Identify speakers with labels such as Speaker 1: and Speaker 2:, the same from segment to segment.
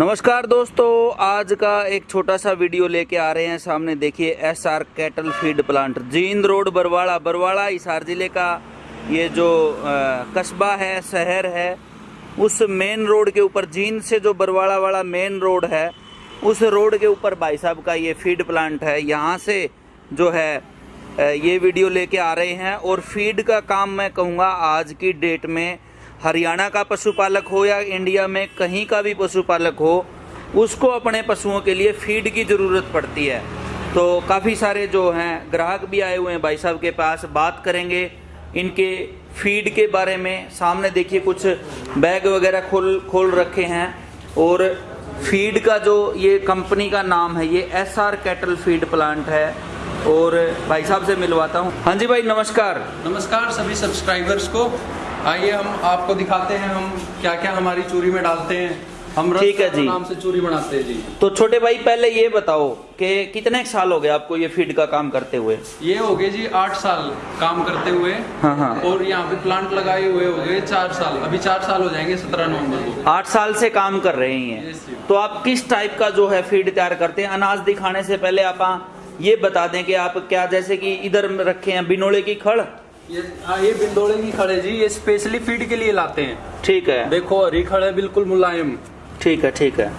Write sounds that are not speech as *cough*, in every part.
Speaker 1: नमस्कार दोस्तों, आज का एक छोटा सा वीडियो लेके आ रहे हैं सामने। देखिए S R cattle feed plant, Jind road, Barwara. Barwara, Hisar ज़िले का ये जो कस्बा है, शहर है, उस मेन रोड के ऊपर, जींद से जो बरवाड़ा वाला मेन रोड है, उस रोड के ऊपर भाई साहब का ये फ़ीड प्लांट है। यहाँ से जो है ये वीडियो लेके आ रहे हैं। और फ़ीड का काम मैं कहूँगा, आज की डेट में हरियाणा का पशुपालक हो या इंडिया में कहीं का भी पशुपालक हो, उसको अपने पशुओं के लिए फ़ीड की ज़रूरत पड़ती है। तो काफ़ी सारे जो हैं, ग्राहक भी आए हुए हैं भाई साहब के पास, बात करेंगे इनके फ़ीड के बारे में। सामने देखिए कुछ बैग वगैरह खोल खोल रखे हैं और फ़ीड का जो ये कंपनी का नाम है, ये S R cattle feed plant है और भाई साहब से मिलवाता हूँ। हाँ जी भाई, नमस्कार।
Speaker 2: नमस्कार सभी सब्सक्राइबर्स को। आइए हम आपको दिखाते हैं हम क्या क्या हमारी चूरी में डालते हैं। हम
Speaker 1: ठीक है जी।
Speaker 2: नाम से चूरी बनाते हैं जी।
Speaker 1: तो छोटे भाई पहले ये बताओ कि कितने साल हो गए आपको ये फ़ीड का काम करते हुए?
Speaker 2: ये हो गए जी आठ साल काम करते हुए।
Speaker 1: हाँ हाँ।
Speaker 2: और यहाँ पे प्लांट लगाए हुए हो गए चार साल। अभी चार साल हो जाएँगे सत्रह नवंबर को।
Speaker 1: आठ साल से काम कर रहे हैं तो आप किस टाइप का जो है फ़ीड तैयार करते हैं? अनाज दिखाने से पहले आप ये बता दें कि आप क्या जैसे कि इधर रखे हैं बिनोले की खड़?
Speaker 2: ये हाँ ये बिंदोड़े की खड़े जी ये स्पेशली फ़ीड के लिए लाते हैं।
Speaker 1: ठीक है।
Speaker 2: देखो हरी खड़े बिल्कुल मुलायम।
Speaker 1: ठीक है ठीक है।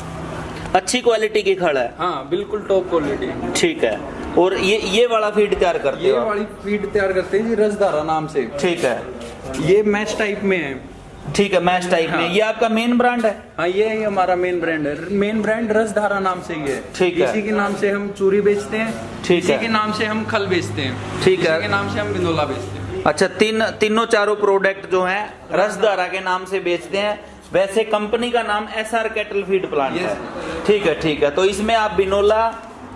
Speaker 1: अच्छी क्वालिटी की खड़ है।
Speaker 2: हाँ बिल्कुल टॉप क्वालिटी
Speaker 1: ठीक है। और ये ये वाला फ़ीड तैयार करते
Speaker 2: ये वाली फ़ीड तैयार करते हैं जी रसधारा नाम से।
Speaker 1: ठीक है।
Speaker 2: ये मैच टाइप में है।
Speaker 1: ठीक है मैच टाइप
Speaker 2: हाँ। में।
Speaker 1: ये आपका मेन ब्रांड है?
Speaker 2: हाँ ये ही हमारा मेन ब्रांड है। मेन ब्रांड रसधारा नाम से ही है।
Speaker 1: ठीक है।
Speaker 2: इसी के नाम से हम चूरी बेचते हैं।
Speaker 1: ठीक है।
Speaker 2: इसी के नाम से हम खल बेचते हैं।
Speaker 1: ठीक है। इसी।
Speaker 2: के नाम से हम बिंदोला बेचते हैं।
Speaker 1: अच्छा तीन तीनों चारों प्रोडक्ट जो हैं रसदारा के नाम से बेचते हैं। वैसे कंपनी का नाम S R cattle feed plant है। ठीक है ठीक है। तो इसमें आप बिनोला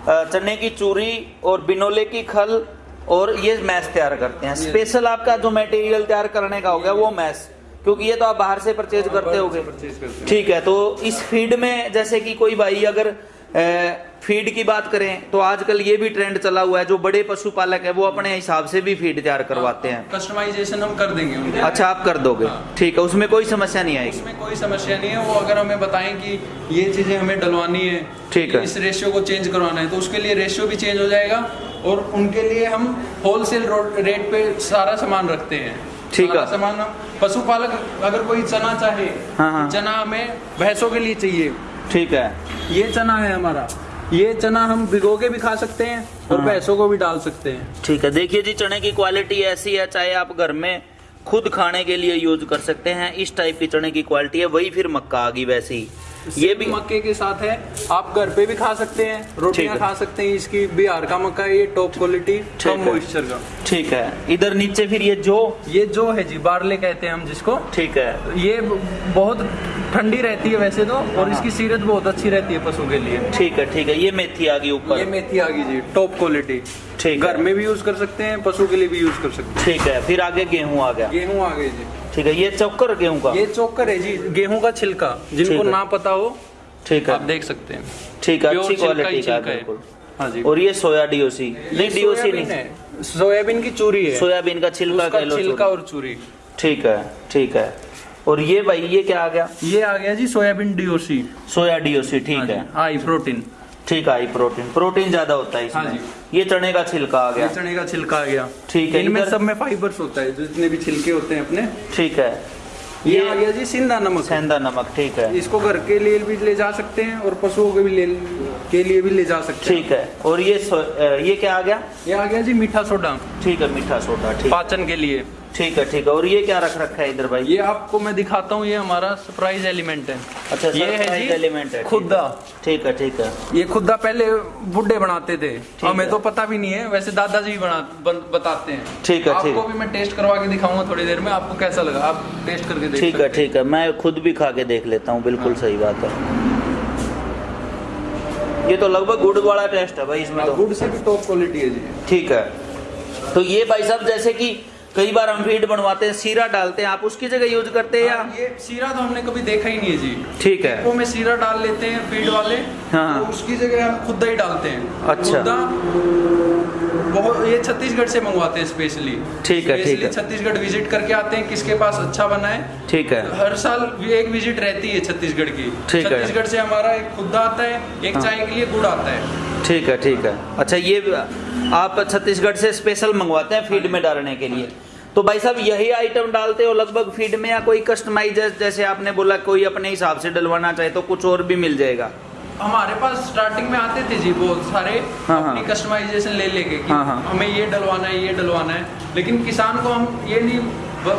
Speaker 1: चने की चूरी और बिनोले की खल और ये मैस तैयार करते हैं। स्पेशल आपका जो मटेरियल तैयार करने का हो गया वो मैस। क्योंकि ये तो आप बाहर से परचेज करते
Speaker 2: परचेज करते हैं।
Speaker 1: ठीक है तो इस फ़ीड में जैसे कि कोई भाई अगर फ़ीड की बात करें तो आजकल ये भी ट्रेंड चला हुआ है जो बड़े पशुपालक है वो अपने हिसाब से भी फ़ीड तैयार करवाते हैं
Speaker 2: कस्टमाइजेशन हम कर देंगे उनके
Speaker 1: अच्छा आप कर दोगे
Speaker 2: हाँ।
Speaker 1: ठीक है उसमें कोई समस्या नहीं आएगी
Speaker 2: उसमें कोई समस्या नहीं है वो अगर हमें बताएँ कि ये चीज़ें हमें डलवानी है
Speaker 1: ठीक है।
Speaker 2: इस रेशियो को चेंज करवाना है तो उसके लिए रेशियो भी चेंज हो जाएगा और उनके लिए हम होलसेल रेट पे सारा सामान रखते हैं
Speaker 1: ठीक है।
Speaker 2: सामान पशुपालक अगर कोई चना चाहे
Speaker 1: हाँ, हाँ।
Speaker 2: चना हमें भैंसों के लिए चाहिए
Speaker 1: ठीक है।
Speaker 2: ये चना है हमारा। ये चना हम भिगो के भी खा सकते हैं और
Speaker 1: हाँ।
Speaker 2: भैंसों को भी डाल सकते हैं।
Speaker 1: ठीक है देखिए जी चने की क्वालिटी ऐसी है चाहे आप घर में खुद खाने के लिए यूज़ कर सकते हैं इस टाइप की चने की क्वालिटी है वही फिर मक्का आ गई वैसे। ये भी।
Speaker 2: मक्के के साथ है। आप घर पे भी खा सकते हैं रोटियाँ खा सकते हैं इसकी। बिहार का मक्का है ये टॉप क्वालिटी कम मॉइस्चर का।
Speaker 1: ठीक है। इधर नीचे फिर ये जो?
Speaker 2: ये जो है जी बारले कहते हैं हम जिसको।
Speaker 1: ठीक है।
Speaker 2: ये बहुत ठंडी रहती है वैसे तो और इसकी सीरत बहुत अच्छी रहती है पशु के लिए।
Speaker 1: ठीक है ठीक है। ये मेथी आ गई ऊपर।
Speaker 2: ये मेथी आ गई जी टॉप क्वालिटी
Speaker 1: ठीक
Speaker 2: घर में भी यूज़ कर सकते हैं पशु के लिए भी यूज़ कर सकते हैं।
Speaker 1: ठीक है। फिर आगे गेहूँ आ गया।
Speaker 2: हैं गेहूँ आ गए जी।
Speaker 1: ठीक है ये चौकर गेहूँ का।
Speaker 2: ये चोकर है जी गेहूँ का छिलका जिनको ना पता हो
Speaker 1: ठीक है।
Speaker 2: आप
Speaker 1: है
Speaker 2: देख सकते हैं।
Speaker 1: ठीक है अच्छी क्वालिटी का
Speaker 2: है।
Speaker 1: बिल्कुल।
Speaker 2: हाँ जी।
Speaker 1: और ये सोया डीओसी नहीं डीओसी नहीं।
Speaker 2: है। सोयाबीन की चूरी है।
Speaker 1: सोयाबीन का छिलका कह लो
Speaker 2: छिलका और चूरी।
Speaker 1: ठीक है ठीक है। और ये भाई ये क्या आ गया?
Speaker 2: ये आ गया जी सोयाबीन डीओसी
Speaker 1: सोया डीओसी ठीक है
Speaker 2: हाई प्रोटीन।
Speaker 1: ठीक है हाई प्रोटीन। प्रोटीन ज़्यादा होता है
Speaker 2: हाँ
Speaker 1: इसमें ये चने का छिलका आ गया।
Speaker 2: चने का छिलका आ गया।
Speaker 1: ठीक है,
Speaker 2: इनमें सब में फाइबर्स होता है जितने भी छिलके होते हैं अपने।
Speaker 1: ठीक है।
Speaker 2: ये
Speaker 1: ये
Speaker 2: आ गया जी सिंधा नमक।
Speaker 1: सेंधा नमक ठीक है।
Speaker 2: इसको घर के लिए भी ले जा सकते हैं और पशुओं के भी ले के लिए भी ले जा सकते हैं।
Speaker 1: ठीक है। और ये ये क्या आ गया?
Speaker 2: ये आ गया जी मीठा सोडा।
Speaker 1: ठीक है मीठा सोडा ठीक
Speaker 2: पाचन के लिए।
Speaker 1: ठीक है ठीक है। और ये क्या रख रखा है इधर भाई?
Speaker 2: ये आपको मैं दिखाता हूँ ये हमारा सरप्राइज़ एलिमेंट है।
Speaker 1: अच्छा
Speaker 2: ये है जी
Speaker 1: element है,
Speaker 2: खुदा
Speaker 1: ठीक है ठीक है।
Speaker 2: ये खुदा पहले बुढ़े बनाते थे। हमें तो पता भी नहीं है वैसे दादाजी भी बना बन, बताते हैं।
Speaker 1: ठीक है, ठीक।
Speaker 2: आपको
Speaker 1: है।
Speaker 2: भी मैं टेस्ट करवा के दिखाऊँगा थोड़ी देर में आपको कैसा लगा? आप टेस्ट करके देख
Speaker 1: ठीक है ठीक है। मैं खुद भी खा के देख लेता हूँ बिल्कुल
Speaker 2: हाँ।
Speaker 1: सही बात है। ये तो लगभग गुड़ वाला टेस्ट है भाई इसमें
Speaker 2: हाँ,
Speaker 1: तो।
Speaker 2: गुड़ से भी टॉप क्वालिटी है जी।
Speaker 1: ठीक है। तो ये भाई साहब जैसे कि कई बार हम फ़ीड बनवाते हैं सीरा डालते हैं आप उसकी जगह यूज़ करते हैं या?
Speaker 2: हाँ, ये सीरा तो हमने कभी देखा ही नहीं है जी।
Speaker 1: ठीक है।
Speaker 2: वो में सीरा डाल लेते हैं फ़ीड वाले
Speaker 1: हाँ।
Speaker 2: तो उसकी जगह हम खुदा ही डालते हैं।
Speaker 1: अच्छा।
Speaker 2: खुदा बहुत ये छत्तीसगढ़ से मंगवाते हैं स्पेशली
Speaker 1: ठीक है, ठीक है।
Speaker 2: छत्तीसगढ़ विज़िट करके आते हैं किसके पास अच्छा बना है।
Speaker 1: ठीक है।
Speaker 2: हर साल एक विज़िट रहती है छत्तीसगढ़ की।
Speaker 1: ठीक है।
Speaker 2: छत्तीसगढ़ से हमारा एक खुदा आता है एक
Speaker 1: हाँ।
Speaker 2: चाय के लिए गुड़ आता है।
Speaker 1: ठीक है ठीक है। अच्छा ये आप छत्तीसगढ़ से स्पेशल मंगवाते हैं फ़ील्ड में डालने के लिए? तो भाई साहब यही आइटम डालते हो लगभग फ़ीड में या कोई कस्टमाइज जैसे आपने बोला कोई अपने हिसाब से डलवाना चाहे तो कुछ और भी मिल जाएगा
Speaker 2: हमारे पास स्टार्टिंग में आते थे जी बहुत सारे
Speaker 1: हाँ, हाँ।
Speaker 2: अपनी कस्टमाइजेशन ले लेके कि
Speaker 1: हाँ, हाँ।
Speaker 2: हमें ये डलवाना है ये डलवाना है लेकिन किसान को हम ये नहीं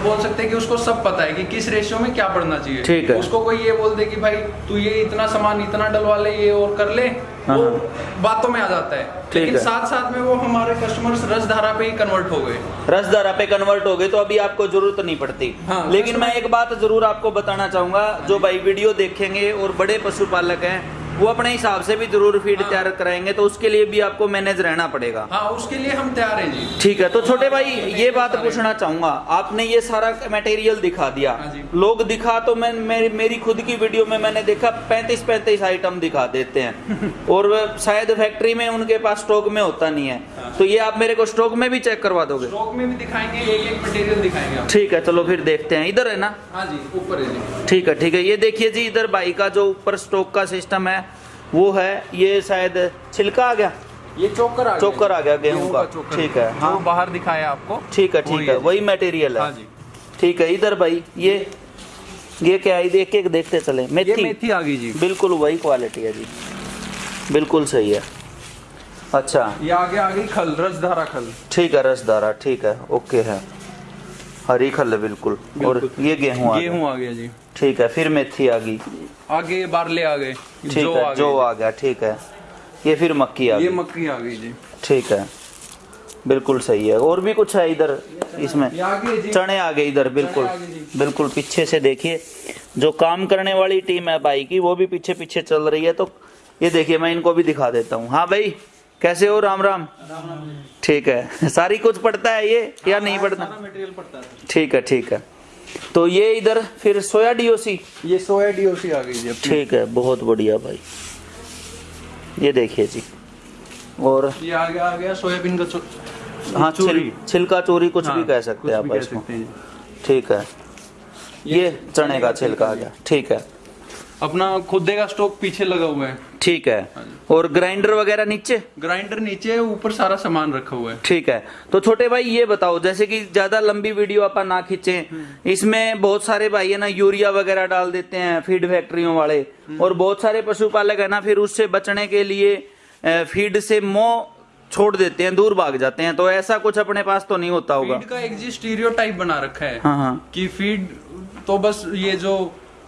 Speaker 2: बोल सकते कि उसको सब पता है कि किस रेशियो में क्या पड़ना चाहिए
Speaker 1: ठीक है।
Speaker 2: उसको कोई ये बोल दे कि भाई तू ये इतना सामान इतना डलवा ले ये और कर ले
Speaker 1: हाँ,
Speaker 2: वो
Speaker 1: हाँ।
Speaker 2: बातों में आ जाता है लेकिन
Speaker 1: है।
Speaker 2: साथ साथ में वो हमारे कस्टमर्स रसधारा पे ही कन्वर्ट हो गए
Speaker 1: रसधारा पे कन्वर्ट हो गए तो अभी आपको ज़रूरत नहीं पड़ती
Speaker 2: हाँ,
Speaker 1: लेकिन मैं एक बात ज़रूर आपको बताना चाहूँगा जो भाई वीडियो देखेंगे और बड़े पशुपालक हैं वो अपने हिसाब से भी ज़रूर फ़ीड
Speaker 2: हाँ।
Speaker 1: तैयार कराएँगे तो उसके लिए भी आपको मैनेज रहना पड़ेगा।
Speaker 2: हाँ उसके लिए हम तैयार हैं जी।
Speaker 1: ठीक है तो छोटे भाई ये बात पूछना चाहूँगा आपने ये सारा मटेरियल दिखा दिया।
Speaker 2: हाँ।
Speaker 1: लोग दिखा तो मैं मेरी, मेरी खुद की वीडियो में मैंने देखा पैंतीस पैंतीस आइटम दिखा देते हैं। *laughs* और शायद फैक्ट्री में उनके पास स्टॉक में होता नहीं है।
Speaker 2: हाँ।
Speaker 1: तो ये आप मेरे को स्टॉक में भी चेक करवा दोगे?
Speaker 2: स्टॉक में भी दिखाएँगे एक एक मटेरियल दिखाएँगे
Speaker 1: ठीक है चलो फिर देखते हैं। इधर है ना?
Speaker 2: हाँ जी ऊपर है जी।
Speaker 1: ठीक है ठीक है। ये देखिए जी इधर बाई का जो ऊपर स्टॉक का सिस्टम है वो है ये शायद छिलका आ गया।
Speaker 2: ये चोकर आ
Speaker 1: चोकर आ गया गेहूँ का ठीक है हाँ।
Speaker 2: बाहर दिखाया आपको।
Speaker 1: ठीक है ठीक है वही मटेरियल है।
Speaker 2: हाँ
Speaker 1: ठीक है इधर भाई ये ये क्या है? एक एक देखते चले।
Speaker 2: ये
Speaker 1: मेथी।
Speaker 2: मेथी आ गई जी।
Speaker 1: बिल्कुल वही क्वालिटी है जी। बिल्कुल सही है। अच्छा।
Speaker 2: ये आगे आ गई खल रसधारा खल।
Speaker 1: ठीक है रसदारा ठीक है ओके है। हरी खल है बिल्कुल। और ये गेहूँ
Speaker 2: गेहूँ आ गया जी।
Speaker 1: ठीक है फिर मेथी आ गई
Speaker 2: आगे बारले आ गए
Speaker 1: ठीक
Speaker 2: जो
Speaker 1: है
Speaker 2: आ
Speaker 1: जो आ गया ठीक है। ये फिर मक्की आ
Speaker 2: ये
Speaker 1: गई।
Speaker 2: मक्की आ गई जी।
Speaker 1: ठीक है। बिल्कुल सही है। और भी कुछ है इधर इसमें?
Speaker 2: ये
Speaker 1: चने आ गए इधर बिल्कुल। बिल्कुल पीछे से देखिए। जो काम करने वाली टीम है भाई की वो भी पीछे पीछे चल रही है तो ये देखिए मैं इनको भी दिखा देता हूँ। हाँ भाई कैसे हो? राम राम। ठीक है। *laughs* सारी कुछ पड़ता है ये या नहीं पड़ता?
Speaker 2: पड़ता है।
Speaker 1: ठीक है ठीक है। तो ये इधर फिर सोया डीओसी?
Speaker 2: ये सोया डीओसी आ गई जी
Speaker 1: ठीक है बहुत बढ़िया भाई। ये देखिए जी। और
Speaker 2: ये आ गया आ गया सोयाबीन का चो...
Speaker 1: हाँ
Speaker 2: चोरी।
Speaker 1: छिलका चोरी कुछ
Speaker 2: हाँ, भी
Speaker 1: कह सकते हैं आप इसको। ठीक है। ये चने का छिलका आ गया। ठीक है।
Speaker 2: अपना खुदे का स्टॉक पीछे लगा हुआ है।
Speaker 1: ठीक है। और ग्राइंडर वगैरह नीचे?
Speaker 2: ग्राइंडर नीचे है ऊपर सारा सामान रखा हुआ है।
Speaker 1: ठीक है। तो छोटे भाई ये बताओ जैसे कि ज़्यादा लंबी वीडियो अपन ना खींचे इसमें बहुत सारे भाई है ना यूरिया वगैरह डाल देते हैं फ़ीड फैक्ट्रियों वाले। और बहुत सारे पशुपालक है ना फिर उससे बचने के लिए फ़ीड से मोह छोड़ देते हैं दूर भाग जाते हैं। तो ऐसा कुछ अपने पास तो नहीं होता होगा।
Speaker 2: फ़ीड का एक जी स्टीरियो टाइप बना रखा है
Speaker 1: हाँ हाँ।
Speaker 2: कि फ़ीड तो बस ये जो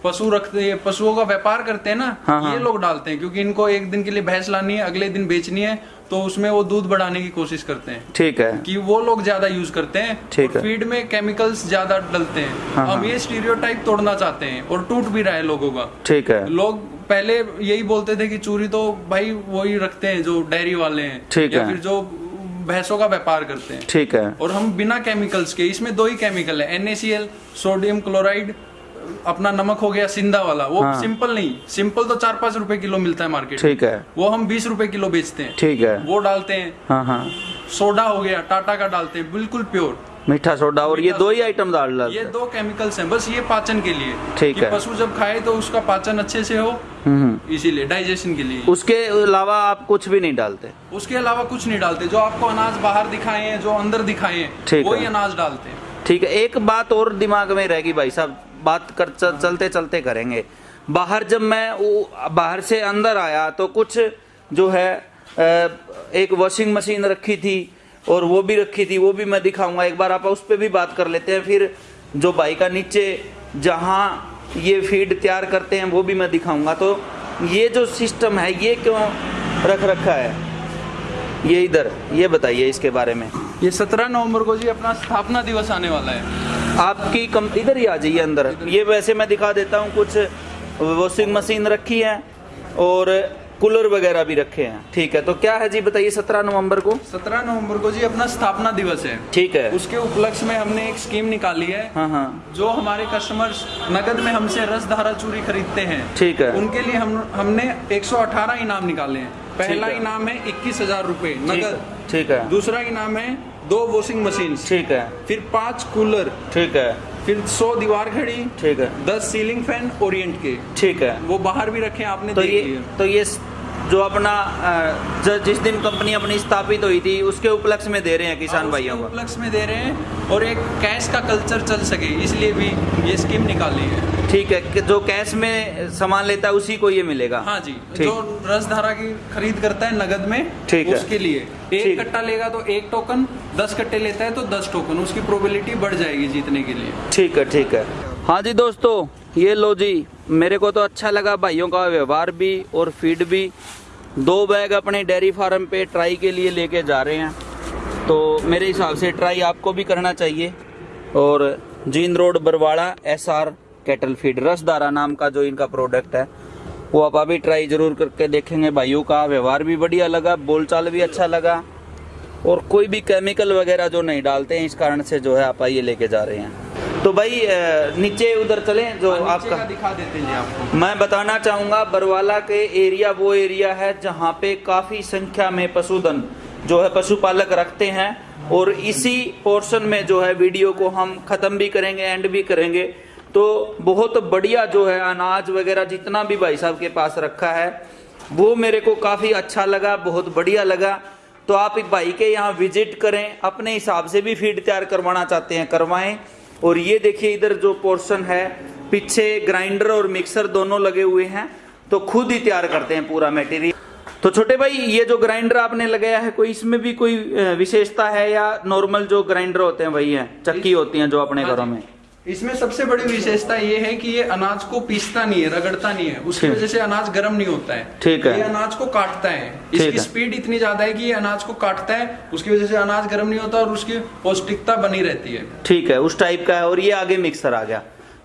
Speaker 2: पशु रखते हैं पशुओं का व्यापार करते हैं ना
Speaker 1: हाँ, हाँ।
Speaker 2: ये लोग डालते हैं क्योंकि इनको एक दिन के लिए भैंस लानी है अगले दिन बेचनी है तो उसमें वो दूध बढ़ाने की कोशिश करते हैं
Speaker 1: ठीक है
Speaker 2: कि वो लोग ज़्यादा यूज़ करते हैं
Speaker 1: ठीक है।
Speaker 2: फ़ीड में केमिकल्स ज़्यादा डलते हैं
Speaker 1: हाँ,
Speaker 2: हम
Speaker 1: हाँ।
Speaker 2: ये स्टीरियोटाइप तोड़ना चाहते हैं और टूट भी रहा है लोगों का
Speaker 1: ठीक है
Speaker 2: लोग पहले यही बोलते थे कि चूरी तो भाई वही रखते हैं जो डेयरी वाले हैं
Speaker 1: ठीक है।
Speaker 2: फिर जो भैंसों का व्यापार करते हैं
Speaker 1: ठीक है
Speaker 2: और हम बिना केमिकल्स के इसमें दो ही केमिकल है NaCl सोडियम क्लोराइड अपना नमक हो गया सिंधा वाला। वो
Speaker 1: हाँ।
Speaker 2: सिंपल नहीं सिंपल तो चार पाँच रुपए किलो मिलता है मार्केट
Speaker 1: ठीक है।
Speaker 2: वो हम बीस रुपए किलो बेचते हैं।
Speaker 1: ठीक है।
Speaker 2: वो डालते हैं।
Speaker 1: हाँ हाँ।
Speaker 2: सोडा हो गया टाटा का डालते हैं बिल्कुल प्योर।
Speaker 1: मीठा सोडा और ये दो ही आइटम डाल डालते
Speaker 2: ये दो केमिकल्स हैं बस ये पाचन के लिए।
Speaker 1: ठीक है।
Speaker 2: पशु जब खाए तो उसका पाचन अच्छे से हो
Speaker 1: हम्म हम्म।
Speaker 2: इसीलिए डाइजेशन के लिए।
Speaker 1: उसके अलावा आप कुछ भी नहीं डालते।
Speaker 2: उसके अलावा कुछ नहीं डालते। जो आपको अनाज बाहर दिखाए हैं जो अंदर दिखाए हैं वही अनाज डालते हैं।
Speaker 1: ठीक है एक बात और दिमाग में रहेगी भाई साहब। बात कर चल, चलते चलते करेंगे। बाहर जब मैं वो- बाहर से अंदर आया तो कुछ जो है एक वॉशिंग मशीन रखी थी और वो भी रखी थी वो भी मैं दिखाऊँगा। एक बार आप उस पर भी बात कर लेते हैं फिर जो बाई का नीचे जहाँ ये फ़ीड तैयार करते हैं वो भी मैं दिखाऊँगा। तो ये जो सिस्टम है ये क्यों रख रखा है? ये इधर ये बताइए इसके बारे में।
Speaker 2: ये सत्रह नवंबर को जी अपना स्थापना दिवस आने वाला है।
Speaker 1: आपकी कम इधर ही आ जाइए अंदर। ये वैसे मैं दिखा देता हूँ कुछ वॉशिंग मशीन रखी है और कूलर वगैरह भी रखे हैं। ठीक है तो क्या है जी बताइए सत्रह नवंबर को?
Speaker 2: सत्रह नवंबर को जी अपना स्थापना दिवस है।
Speaker 1: ठीक है।
Speaker 2: उसके उपलक्ष्य में हमने एक स्कीम निकाली है
Speaker 1: हाँ हाँ।
Speaker 2: जो हमारे कस्टमर्स नगद में हमसे रस धारा चूरी खरीदते हैं।
Speaker 1: ठीक है।
Speaker 2: उनके लिए हम हमने 118 इनाम निकाले हैं। पहला
Speaker 1: है।
Speaker 2: इनाम है इक्कीस हज़ार रूपए नगद।
Speaker 1: ठीक है।
Speaker 2: दूसरा इनाम है दो वॉशिंग मशीन
Speaker 1: ठीक है।
Speaker 2: फिर पाँच कूलर
Speaker 1: ठीक है।
Speaker 2: फिर सौ दीवार घड़ी।
Speaker 1: ठीक है।
Speaker 2: दस सीलिंग फ़ैन ओरिएंट के।
Speaker 1: ठीक है।
Speaker 2: वो बाहर भी रखे आपने
Speaker 1: तो ये तो ये जो अपना जिस दिन कंपनी अपनी स्थापित हुई थी उसके उपलक्ष्य में दे रहे हैं किसान
Speaker 2: हाँ,
Speaker 1: भाइयों को।
Speaker 2: उपलक्ष्य में दे रहे हैं और एक कैश का कल्चर चल सके इसलिए भी ये स्कीम निकाली है।
Speaker 1: ठीक है कि जो कैश में सामान लेता है उसी को ये मिलेगा।
Speaker 2: हाँ जी
Speaker 1: ठीक।
Speaker 2: जो रसधारा की खरीद करता है नगद में
Speaker 1: ठीक है।
Speaker 2: उसके लिए। एक कट्टा लेगा तो एक टोकन दस कट्टे लेता है तो दस टोकन उसकी प्रोबेबिलिटी बढ़ जाएगी जीतने के लिए।
Speaker 1: ठीक है ठीक है। हाँ जी दोस्तों ये लो जी मेरे को तो अच्छा लगा भाइयों का व्यवहार भी और फ़ीड भी। दो बैग अपने डेयरी फार्म पे ट्राई के लिए लेके जा रहे हैं। तो मेरे हिसाब से ट्राई आपको भी करना चाहिए। और Jind road, Barwara S R cattle feed, Rasdhara नाम का जो इनका प्रोडक्ट है, वो आप अभी ट्राई ज़रूर करके देखेंगे। भाइयों का व्यवहार भी बढ़िया लगा, बोलचाल भी अच्छा लगा। और कोई भी केमिकल वगैरह जो नहीं डालते हैं इस कारण से जो है आप आइए लेके जा रहे हैं। तो भाई नीचे उधर चलें जो
Speaker 2: हाँ,
Speaker 1: आपका
Speaker 2: दिखा देते हैं आपको।
Speaker 1: मैं बताना चाहूँगा बरवाला के एरिया वो एरिया है जहाँ पे काफ़ी संख्या में पशुधन जो है पशुपालक रखते हैं और इसी पोर्शन में जो है वीडियो को हम खत्म भी करेंगे एंड भी करेंगे। तो बहुत बढ़िया जो है अनाज वगैरह जितना भी भाई साहब के पास रखा है वो मेरे को काफ़ी अच्छा लगा बहुत बढ़िया लगा। तो आप एक भाई के यहाँ विज़िट करें अपने हिसाब से भी फ़ीड तैयार करवाना चाहते हैं करवाएँ। और ये देखिए इधर जो पोर्शन है पीछे ग्राइंडर और मिक्सर दोनों लगे हुए हैं तो खुद ही तैयार करते हैं पूरा मटेरियल तो छोटे भाई ये जो ग्राइंडर आपने लगाया है कोई इसमें भी कोई विशेषता है या नॉर्मल जो ग्राइंडर होते हैं वही है चक्की होती हैं जो अपने
Speaker 2: हाँ
Speaker 1: घरों में?
Speaker 2: इसमें सबसे बड़ी विशेषता ये है कि ये अनाज को पीसता नहीं है रगड़ता नहीं है। उसकी वजह से अनाज गर्म नहीं होता है।
Speaker 1: ठीक है।
Speaker 2: ये अनाज को काटता है। इसकी स्पीड इतनी ज़्यादा है कि ये अनाज को काटता है उसकी वजह से अनाज गर्म नहीं होता और उसकी पौष्टिकता बनी रहती है।
Speaker 1: ठीक है उस टाइप का है और ये आगे मिक्सर आ गया।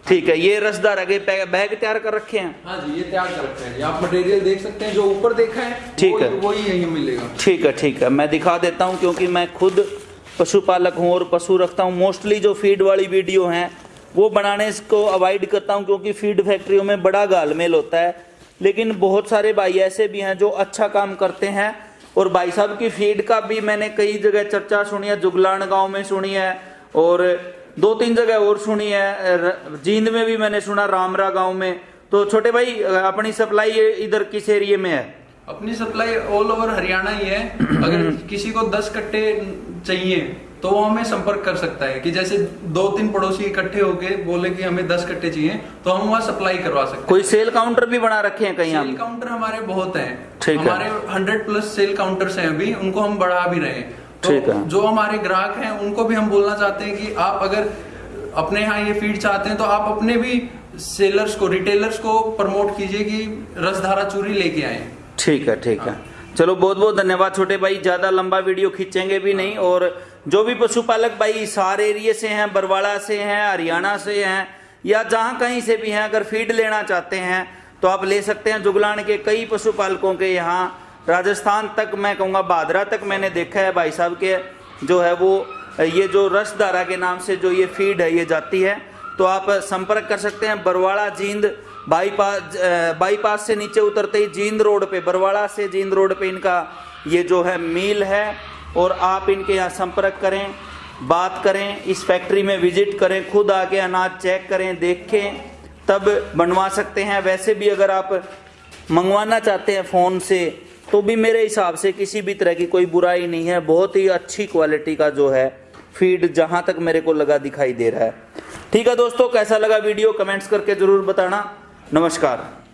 Speaker 1: ठीक है ये रसदार आगे बैग तैयार कर रखे हैं।
Speaker 2: हाँ जी ये तैयार कर रखे हैं आप मटेरियल देख सकते हैं जो ऊपर देखा है
Speaker 1: ठीक है।
Speaker 2: वही यही मिलेगा।
Speaker 1: ठीक है ठीक है। मैं दिखा देता हूँ क्योंकि मैं खुद पशुपालक हूँ और पशु रखता हूँ। मोस्टली जो फ़ीड वाली वीडियो हैं वो बनाने को अवॉइड करता हूँ क्योंकि फ़ीड फैक्ट्रियों में बड़ा गालमेल होता है। लेकिन बहुत सारे भाई ऐसे भी हैं जो अच्छा काम करते हैं और भाई साहब की फ़ीड का भी मैंने कई जगह चर्चा सुनी है जुगलान गाँव में सुनी है और दो तीन जगह और सुनी है। जींद में भी मैंने सुना रामरा गाँव में। तो छोटे भाई अपनी सप्लाई इधर किस एरिए में है?
Speaker 2: अपनी सप्लाई ऑल ओवर हरियाणा ही है। अगर *clears throat* किसी को दस कट्टे चाहिए तो वो हमें संपर्क कर सकता है कि जैसे दो तीन पड़ोसी इकट्ठे होके बोले कि हमें दस कट्टे चाहिए तो हम वहाँ सप्लाई करवा सकते
Speaker 1: कोई सेल काउंटर भी बना रखे हैं कहीं
Speaker 2: सेल काउंटर हमारे बहुत हैं।
Speaker 1: ठीक है।
Speaker 2: हमारे हंड्रेड प्लस सेल काउंटर्स हैं अभी उनको हम बढ़ा भी रहे हैं।
Speaker 1: ठीक
Speaker 2: तो
Speaker 1: है।
Speaker 2: जो हमारे ग्राहक हैं उनको भी हम बोलना चाहते हैं कि आप अगर अपने यहाँ ये फ़ीड चाहते हैं तो आप अपने भी सेलर्स को रिटेलर्स को प्रमोट कीजिए कि रसधारा चूरी लेके आए।
Speaker 1: ठीक है ठीक है। चलो बहुत बहुत धन्यवाद छोटे भाई। ज़्यादा लंबा वीडियो खींचेंगे भी नहीं और जो भी पशुपालक भाई सार एरिए से हैं, बरवाड़ा से हैं, हरियाणा से हैं, या जहाँ कहीं से भी हैं, अगर फ़ीड लेना चाहते हैं तो आप ले सकते हैं। जुगलान के कई पशुपालकों के यहाँ, राजस्थान तक मैं कहूँगा, बादरा तक मैंने देखा है, भाई साहब के जो है वो, ये जो रसदारा के नाम से जो ये फ़ीड है, ये जाती है। तो आप संपर्क कर सकते हैं, बरवाड़ा जींद बाईपास बाईपास से नीचे उतरते ही जींद रोड पे, बरवाड़ा से जींद रोड पे इनका ये जो है, मील है। और आप इनके यहाँ संपर्क करें, बात करें, इस फैक्ट्री में विज़िट करें, खुद आके अनाज चेक करें, देखें, तब बनवा सकते हैं। वैसे भी अगर आप मंगवाना चाहते हैं फ़ोन से तो भी मेरे हिसाब से किसी भी तरह की कोई बुराई नहीं है। बहुत ही अच्छी क्वालिटी का जो है फ़ीड जहाँ तक मेरे को लगा दिखाई दे रहा है। ठीक है दोस्तों, कैसा लगा वीडियो कमेंट्स करके ज़रूर बताना। नमस्कार।